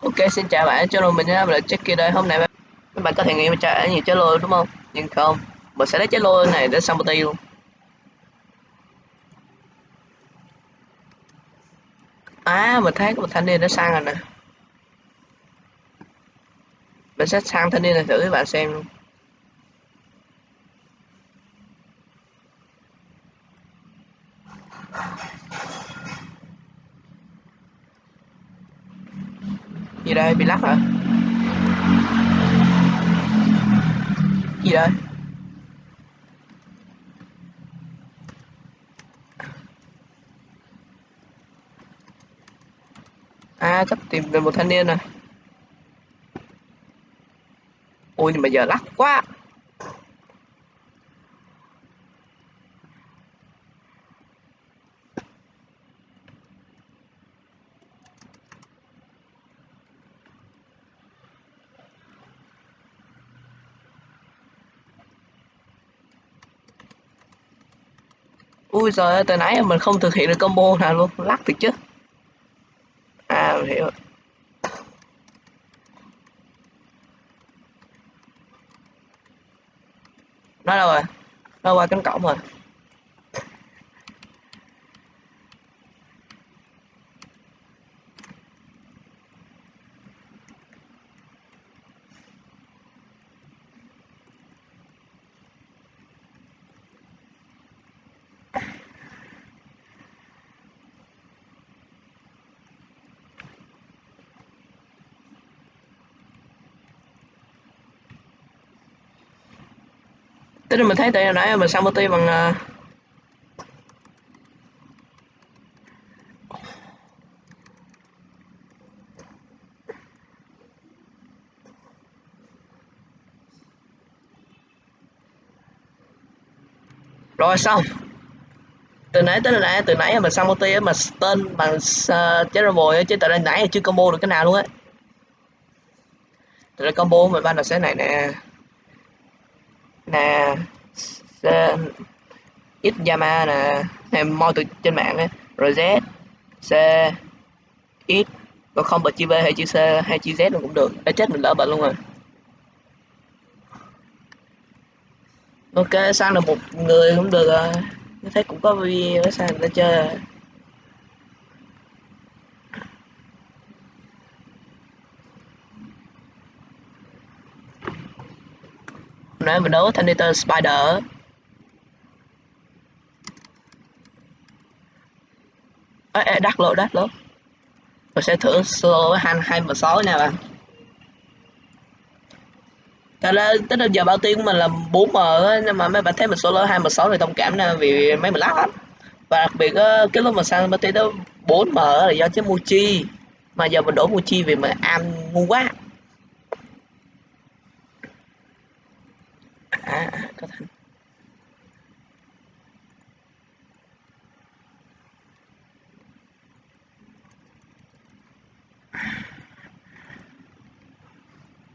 Ok, xin chào bạn, channel mình là Jackie đây. Hôm nay các bạn có thể nghĩ mình trả nhiều trái lô đúng không? Nhưng không, mình sẽ lấy trái lô này để sang party luôn. À, mình thấy có một thanh niên đã sang rồi nè. Mình sẽ sang thanh niên này thử các bạn xem luôn. Gì đây, bị lắc hả? Gì đây? À, sắp tìm về một thanh niên rồi. Ôi, nhưng mà giờ lắc quá. Ui giời ơi, từ nãy mình không thực hiện được combo nào luôn, lắc thiệt chứ. À, mình hiểu rồi. Nó đâu rồi? Nó qua cánh cổng rồi. Tức là mình thấy từ hồi nãy mình sang multi bằng uh, rồi xong. Từ nãy tới nãy từ nãy mình sang multi mà tên bằng uh, chế bồi chứ từ nãy chưa combo được cái nào luôn á. Từ combo mình ban đầu sẽ này nè nè x Yama nè. Em moi từ trên mạng ấy. rồi Z C, X. Còn không bật chữ V hay chữ C hay chữ Z cũng được. Đã chết mình lỡ bệnh luôn rồi. Ok, sang là một người cũng được rồi. Thấy cũng có video sang người ta chơi. Nãy mình đấu Thanator Spider ê, ê đắt lộ, đắt lộ mình sẽ thử solo với hai hai và sáu nha bạn Thật ra tức là giờ bao tiêu của mình là 4M á, nhưng mà mấy bạn thấy mình solo 2 m 6 thì thông cảm nè vì mấy mình lắc lắm. Và đặc biệt á, cái lúc mà sang bao tiêu đó 4M là do chứ Muchi. Mà giờ mình đổ Muchi vì mà am ngu quá. À, có thành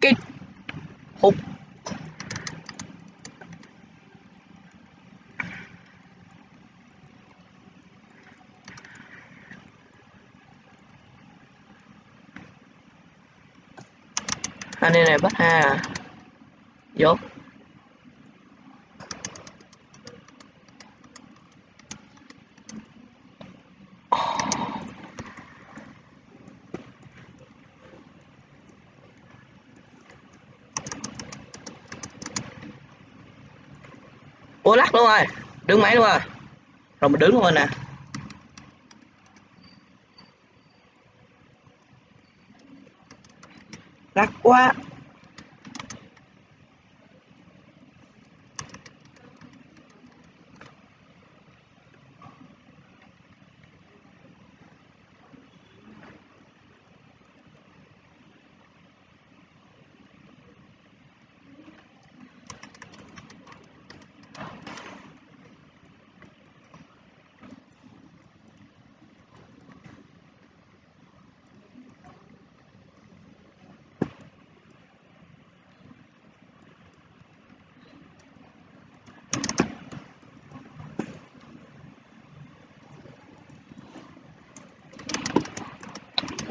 cái hút anh này bắt ha à. dốt ô lắc luôn rồi. Đứng máy luôn rồi. Rồi mình đứng luôn rồi nè. Lắc quá.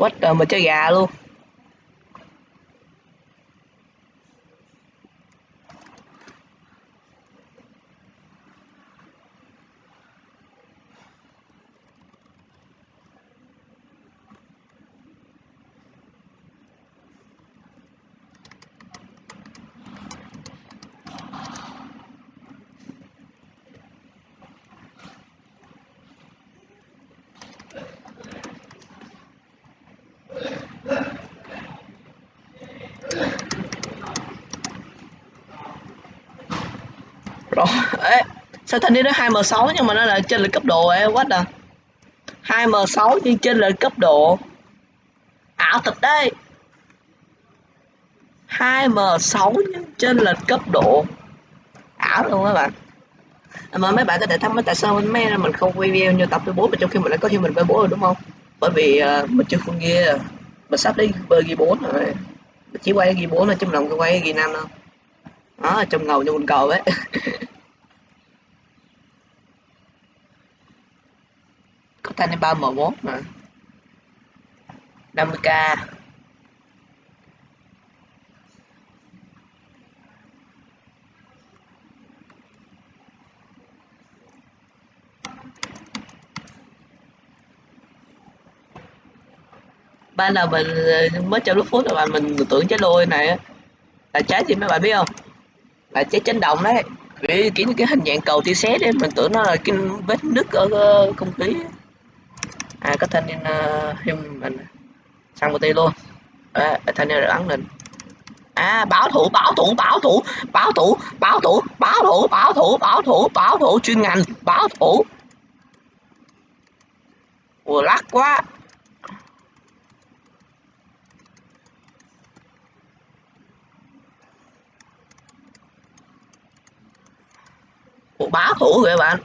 Quách trời mà chơi gà luôn. Rồi. Ê sao thanh niên đó 2m6 nhưng mà nó là trên là cấp độ ấy quá à 2m6 nhưng trên là cấp độ ảo thật đây 2m6 nhưng trên là cấp độ ảo luôn các bạn. À, mà mấy bạn có thể thắc mắc tại sao mấy mình không quay video như tập thứ 4 mà trong khi mình đã có human với 4 rồi đúng không? Bởi vì uh, mình chưa full gear mình sắp đến bơi ghi 4 rồi. Mình chỉ quay ghi 4 là chứ lòng không quay ghi 5 đâu đó trông ngầu như con cầu ấy. Có thanh ba m 1 mà. 50k ban đầu mình mới trong lúc phút rồi mình tưởng trái lôi này là trái gì mấy bạn biết không? Là trái chấn động đấy. Vì kiểu như cái hình dạng cầu tia sét đấy mình tưởng nó là cái vết nứt ở ờ, không khí. À có thanh niên ờ, uh, mình sang một tay luôn. À, thanh niên ấn mình à bảo thủ bảo thủ bảo thủ bảo thủ bảo thủ bảo thủ bảo thủ bảo thủ bảo thủ chuyên ngành bảo thủ. Ủa lắc quá. Một bá thủ rồi bạn.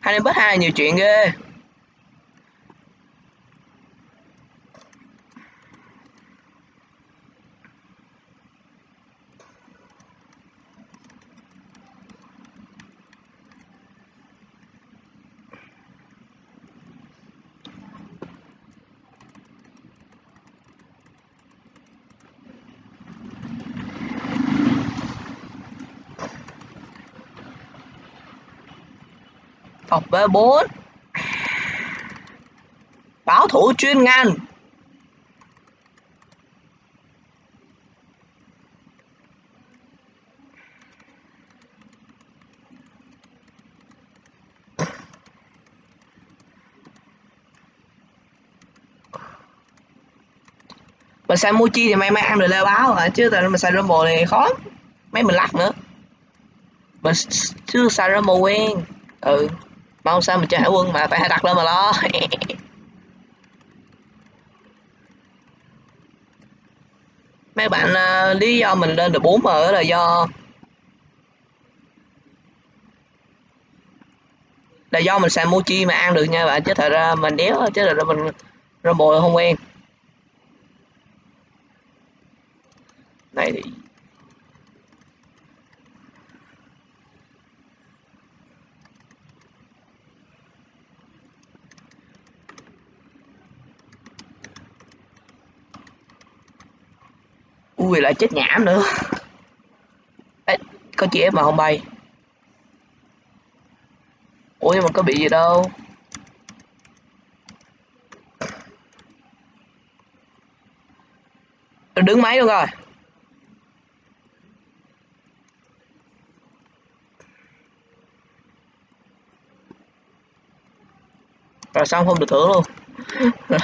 Hai năm bớt hai nhiều chuyện ghê. Phòng B4 Bảo thủ chuyên ngành. Mình xài Mochi thì may may ăn được leo báo hả? Chứ tại mình xài Rumble thì khó. Mấy mình lắc nữa. Mình chưa xài Rumble quen. Ừ mau sao mình chơi hải quân mà phải đặt lên mà lo. Mấy bạn uh, lý do mình lên được 4 m là do là do mình xài mochi mà ăn được nha bạn chứ thật ra mình đéo chứ thật ra mình bồi không quen. Này thì ui lại chết nhảm nữa. Ê, có chị em mà không bay? Ủa nhưng mà có bị gì đâu. Đứng máy luôn rồi. Rồi xong không được thưởng luôn.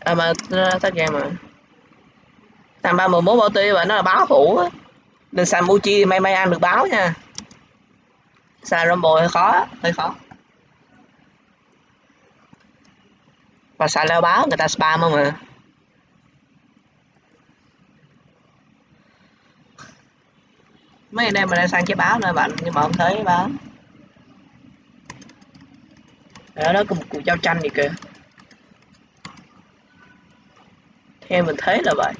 À mà à, tắt game mà thằng ba mười mốt bao tiêu và nó là báo phủ á. Nên xài Muchi may may ăn được báo nha. Xài Rumble hơi khó hơi khó. Và xài leo báo, người ta spam không à? Mấy anh em mình đang sang chế báo nè bạn nhưng mà không thấy báo. Ở đó, có một cuộc giao tranh gì kìa. Theo mình thấy là vậy.